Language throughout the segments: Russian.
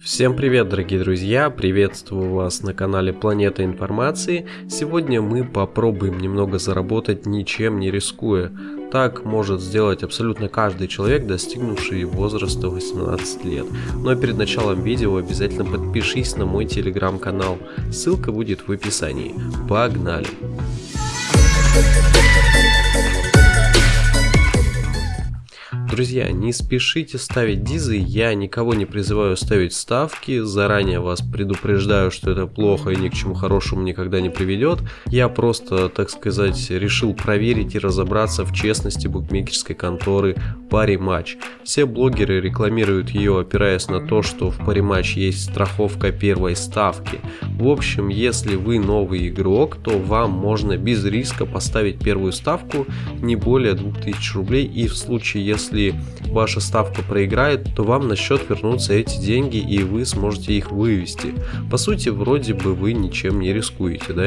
Всем привет, дорогие друзья! Приветствую вас на канале Планета Информации. Сегодня мы попробуем немного заработать, ничем не рискуя. Так может сделать абсолютно каждый человек, достигнувший возраста 18 лет. Но перед началом видео обязательно подпишись на мой телеграм-канал. Ссылка будет в описании. Погнали! Друзья, не спешите ставить дизы, я никого не призываю ставить ставки, заранее вас предупреждаю, что это плохо и ни к чему хорошему никогда не приведет. Я просто, так сказать, решил проверить и разобраться в честности букмекерской конторы Париматч. Все блогеры рекламируют ее, опираясь на то, что в Париматч есть страховка первой ставки. В общем, если вы новый игрок, то вам можно без риска поставить первую ставку не более 2000 рублей и в случае, если ваша ставка проиграет, то вам на счет вернутся эти деньги и вы сможете их вывести. По сути, вроде бы вы ничем не рискуете, да?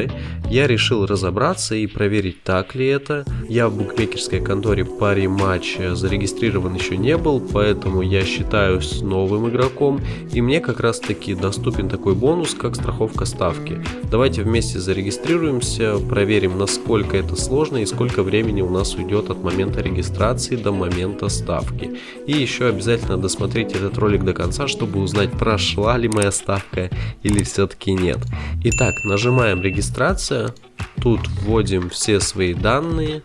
Я решил разобраться и проверить, так ли это. Я в букмекерской конторе пари матч зарегистрирован еще не был, поэтому я считаюсь новым игроком и мне как раз таки доступен такой бонус, как страховка ставки. Давайте вместе зарегистрируемся, проверим, насколько это сложно и сколько времени у нас уйдет от момента регистрации до момента ставки. И еще обязательно досмотрите этот ролик до конца, чтобы узнать, прошла ли моя ставка или все-таки нет. Итак, нажимаем регистрация. Тут вводим все свои данные.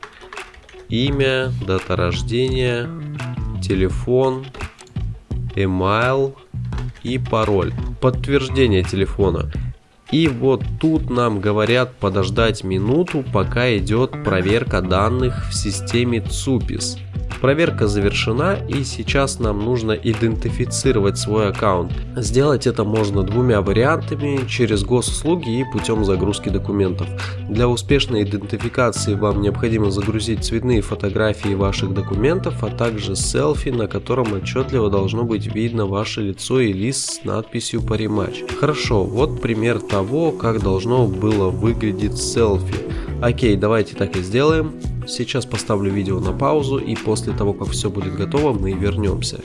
Имя, дата рождения, телефон, email и пароль. Подтверждение телефона. И вот тут нам говорят подождать минуту, пока идет проверка данных в системе ЦУПИС. Проверка завершена и сейчас нам нужно идентифицировать свой аккаунт. Сделать это можно двумя вариантами, через госуслуги и путем загрузки документов. Для успешной идентификации вам необходимо загрузить цветные фотографии ваших документов, а также селфи, на котором отчетливо должно быть видно ваше лицо и лист с надписью «Париматч». Хорошо, вот пример того, как должно было выглядеть селфи. Окей, давайте так и сделаем. Сейчас поставлю видео на паузу и после того, как все будет готово, мы вернемся.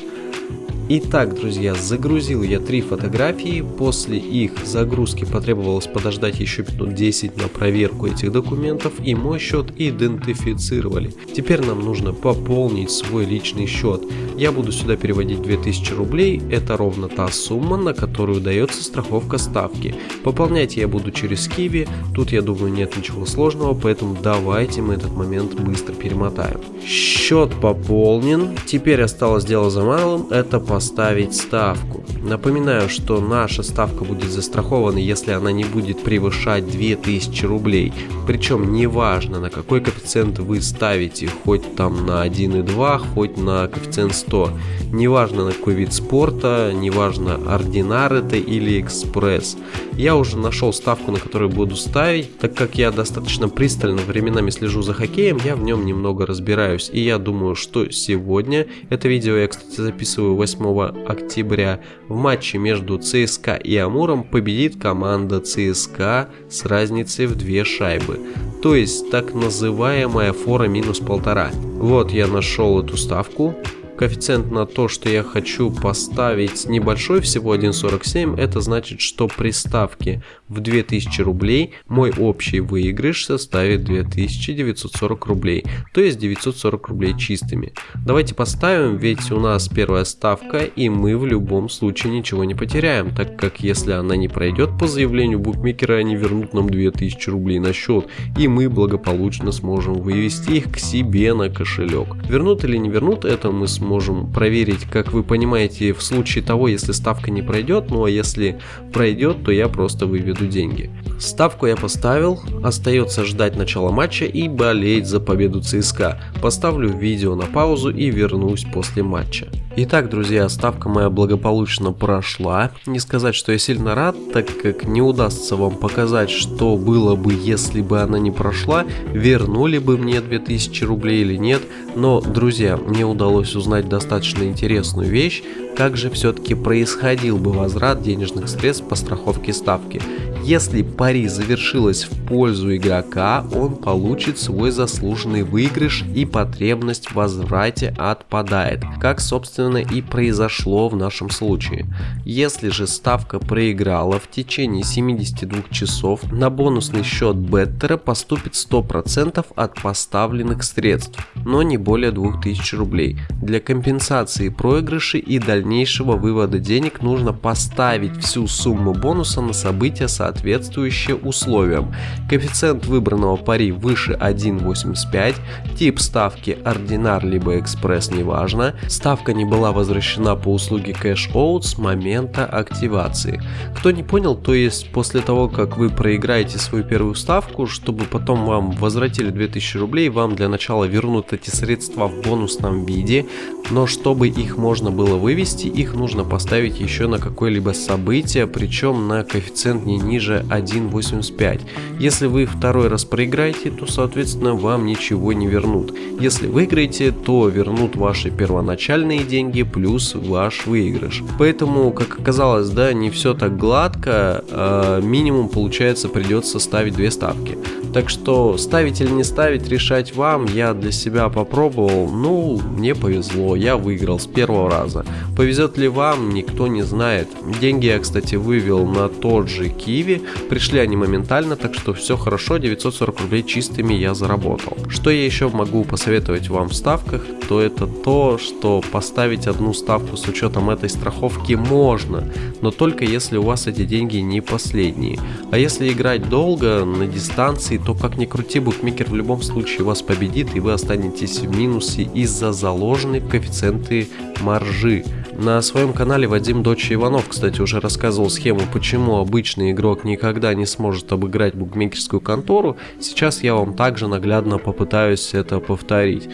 Итак, друзья, загрузил я три фотографии. После их загрузки потребовалось подождать еще минут 10 на проверку этих документов и мой счет идентифицировали. Теперь нам нужно пополнить свой личный счет. Я буду сюда переводить 2000 рублей. Это ровно та сумма, на которую дается страховка ставки. Пополнять я буду через Киви. Тут, я думаю, нет ничего сложного, поэтому давайте мы этот момент быстро перемотаем. Счет пополнен. Теперь осталось дело за малым. Это по поставить ставку. Напоминаю, что наша ставка будет застрахована, если она не будет превышать 2000 рублей. Причем неважно на какой коэффициент вы ставите, хоть там на 1,2, хоть на коэффициент 100. Неважно на какой вид спорта, неважно ординар это или экспресс. Я уже нашел ставку, на которую буду ставить, так как я достаточно пристально временами слежу за хоккеем, я в нем немного разбираюсь. И я думаю, что сегодня, это видео я, кстати, записываю 8 октября, в матче между ЦСКА и Амуром победит команда ЦСКА с разницей в две шайбы. То есть так называемая фора минус полтора. Вот я нашел эту ставку. Коэффициент на то, что я хочу поставить небольшой, всего 1.47, это значит, что при ставке в 2000 рублей мой общий выигрыш составит 2940 рублей, то есть 940 рублей чистыми. Давайте поставим, ведь у нас первая ставка и мы в любом случае ничего не потеряем, так как если она не пройдет по заявлению букмекера, они вернут нам 2000 рублей на счет и мы благополучно сможем вывести их к себе на кошелек. Вернут или не вернут, это мы сможем можем проверить, как вы понимаете, в случае того, если ставка не пройдет, ну а если пройдет, то я просто выведу деньги. Ставку я поставил, остается ждать начала матча и болеть за победу ЦСКА. Поставлю видео на паузу и вернусь после матча. Итак, друзья, ставка моя благополучно прошла. Не сказать, что я сильно рад, так как не удастся вам показать, что было бы, если бы она не прошла, вернули бы мне 2000 рублей или нет. Но, друзья, мне удалось узнать достаточно интересную вещь, как же все-таки происходил бы возврат денежных средств по страховке ставки. Если пари завершилось в пользу игрока, он получит свой заслуженный выигрыш и потребность в возврате отпадает, как собственно и произошло в нашем случае. Если же ставка проиграла в течение 72 часов, на бонусный счет беттера поступит 100% от поставленных средств, но не более 2000 рублей. Для компенсации проигрышей и дальнейшего вывода денег нужно поставить всю сумму бонуса на события, соответствующие условиям. Коэффициент выбранного пари выше 1.85, тип ставки ординар либо экспресс неважно, ставка не была возвращена по услуге Cash Out с момента активации. Кто не понял, то есть после того, как вы проиграете свою первую ставку, чтобы потом вам возвратили 2000 рублей, вам для начала вернут эти средства в бонусном виде, но чтобы их можно было вывести, их нужно поставить еще на какое-либо событие, причем на коэффициент не ниже 1.85. Если вы второй раз проиграете, то соответственно вам ничего не вернут. Если выиграете, то вернут ваши первоначальные деньги плюс ваш выигрыш. Поэтому, как оказалось, да, не все так гладко, а минимум получается придется ставить две ставки. Так что ставить или не ставить, решать вам. Я для себя попробовал, ну, мне повезло, я выиграл с первого раза. Повезет ли вам, никто не знает. Деньги я, кстати, вывел на тот же Киви, пришли они моментально, так что все хорошо, 940 рублей чистыми я заработал. Что я еще могу посоветовать вам в ставках, то это то, что поставить одну ставку с учетом этой страховки можно, но только если у вас эти деньги не последние. А если играть долго, на дистанции, то как ни крути, букмекер в любом случае вас победит и вы останетесь в минусе из-за заложенной коэффициенты маржи. На своем канале Вадим Дочь Иванов, кстати, уже рассказывал схему, почему обычный игрок никогда не сможет обыграть букмекерскую контору. Сейчас я вам также наглядно попытаюсь это повторить.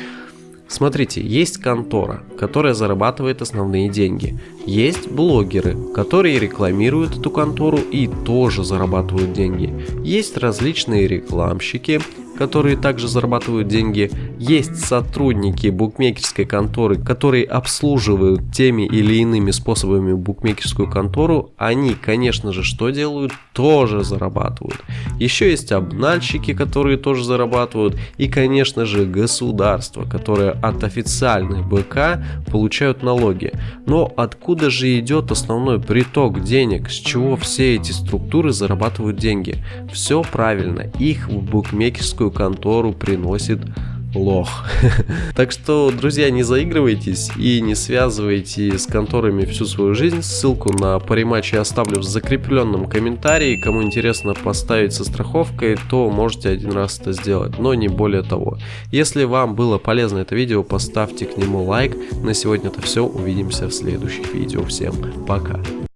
Смотрите, есть контора, которая зарабатывает основные деньги. Есть блогеры, которые рекламируют эту контору и тоже зарабатывают деньги. Есть различные рекламщики, которые также зарабатывают деньги. Есть сотрудники букмекерской конторы, которые обслуживают теми или иными способами букмекерскую контору. Они, конечно же, что делают? Тоже зарабатывают. Еще есть обнальщики, которые тоже зарабатывают. И, конечно же, государство, которое от официальных БК получают налоги. Но откуда же идет основной приток денег? С чего все эти структуры зарабатывают деньги? Все правильно. Их в букмекерскую адвокатскую контору приносит лох. так что, друзья, не заигрывайтесь и не связывайте с конторами всю свою жизнь. Ссылку на париматч я оставлю в закрепленном комментарии. Кому интересно поставить со страховкой, то можете один раз это сделать, но не более того. Если вам было полезно это видео, поставьте к нему лайк. На сегодня это все. Увидимся в следующих видео. Всем пока.